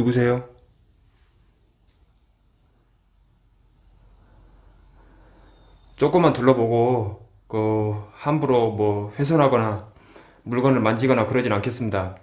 누구세요? 조금만 둘러보고 그 함부로 뭐 훼손하거나 물건을 만지거나 그러진 않겠습니다.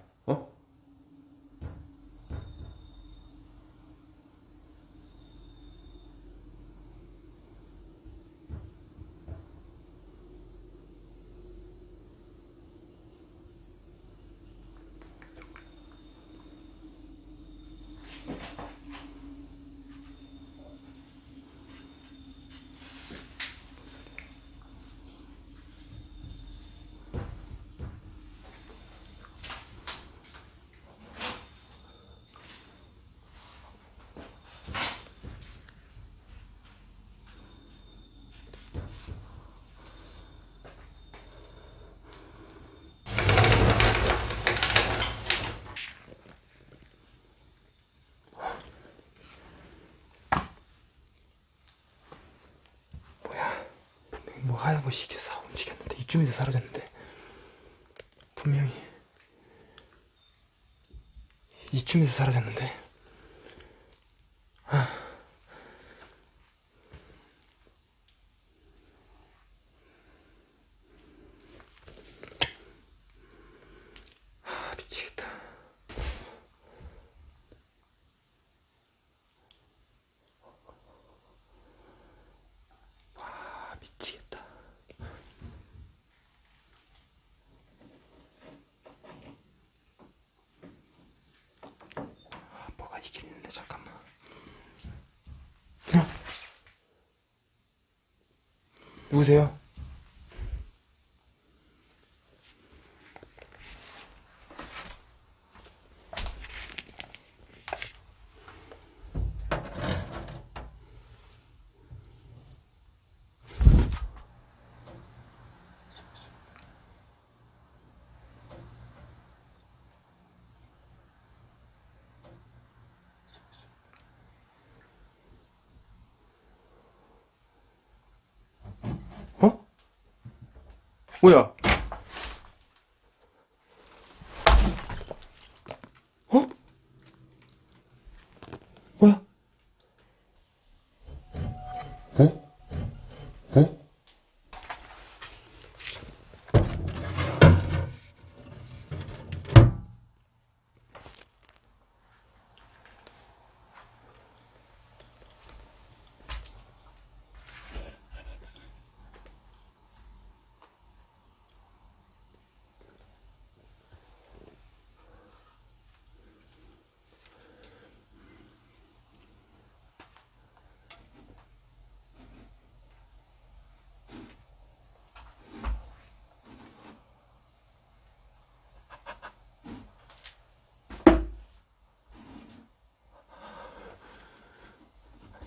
하얀 것이 이렇게 싹 움직였는데. 이쯤에서 사라졌는데. 분명히 이쯤에서 사라졌는데 아. 아 미치겠다 아 미치겠다 아 뭐가 이긴 있는데 잠깐만 어? 누구세요? 어? 뭐야?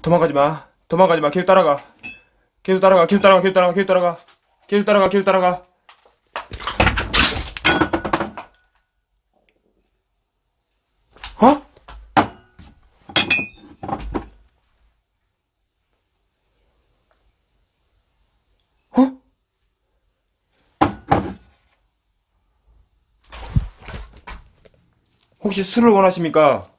도망가지 마. 도망가지 마. 계속 따라가. 계속 따라가. 계속 따라가. 계속 따라가. 계속 따라가. 계속 따라가. 계속 따라가. 어? 어? 혹시 술을 원하십니까?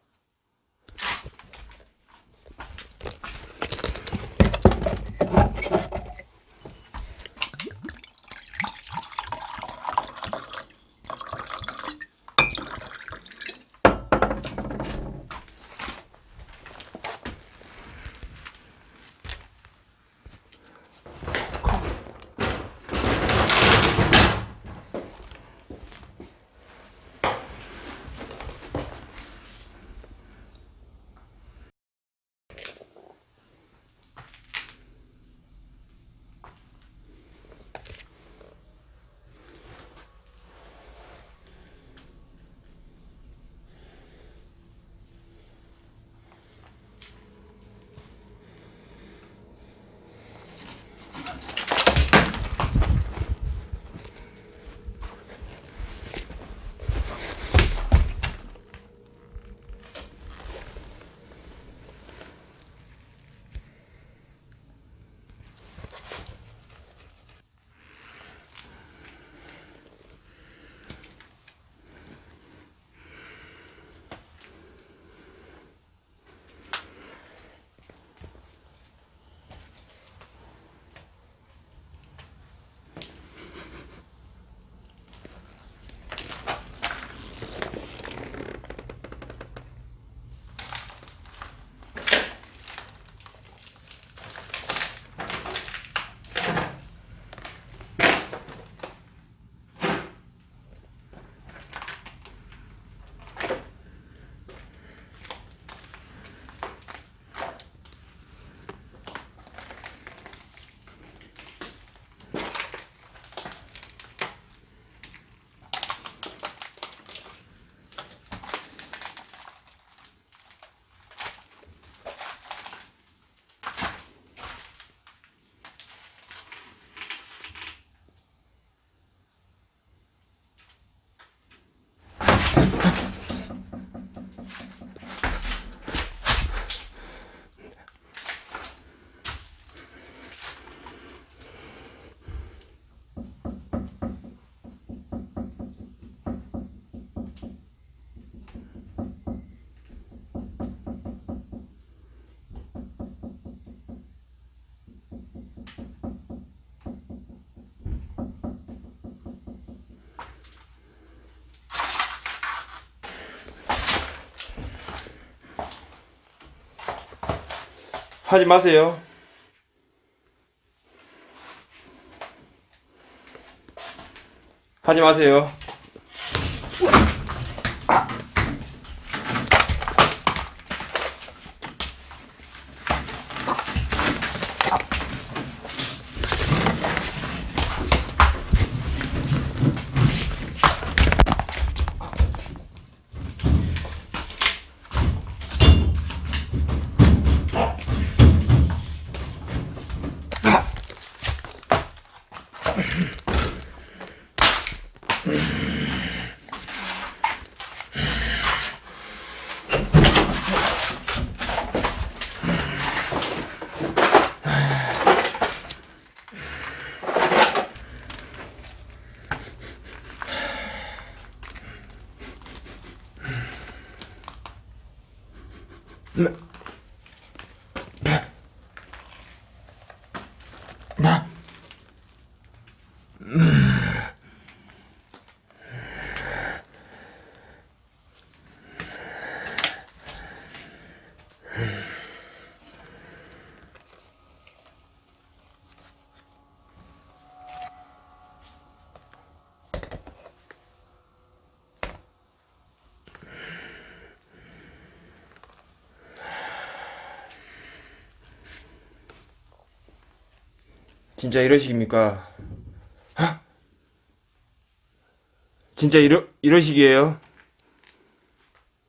하지 마세요. 하지 마세요. 진짜 이러식입니까? 하? 진짜 이러, 이러식이에요?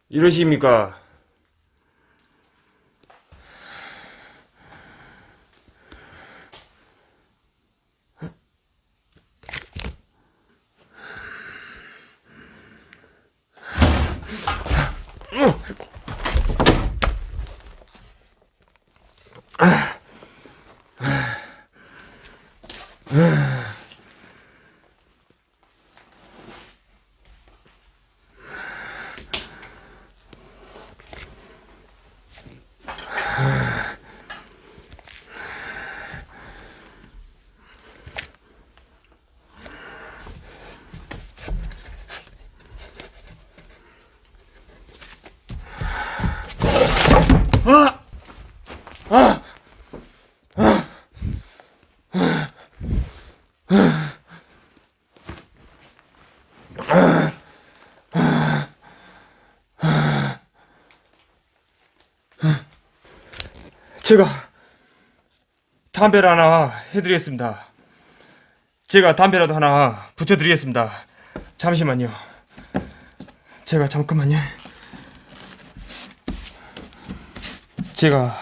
이러식입니까? 제가 담배를 하나 해드리겠습니다. 제가 담배라도 하나 붙여드리겠습니다. 잠시만요. 제가 잠깐만요. 제가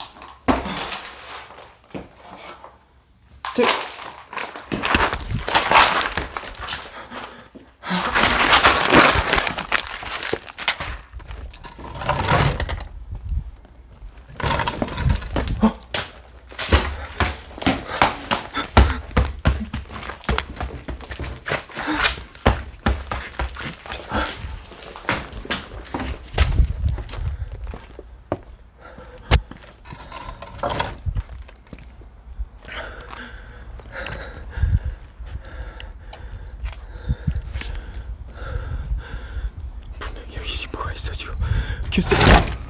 규스. 어?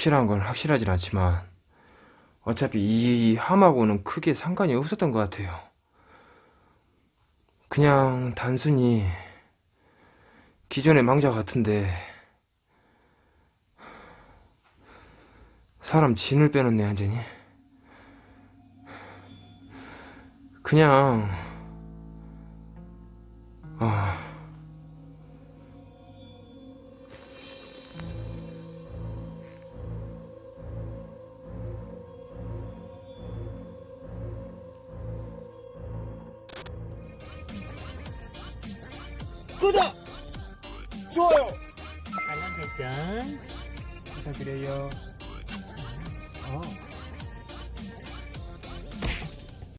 확실한 건 확실하진 않지만, 어차피 이 함하고는 크게 상관이 없었던 것 같아요. 그냥 단순히 기존의 망자 같은데, 사람 진을 빼놓네, 완전히. 그냥, 아. 설정 부탁드려요. 어.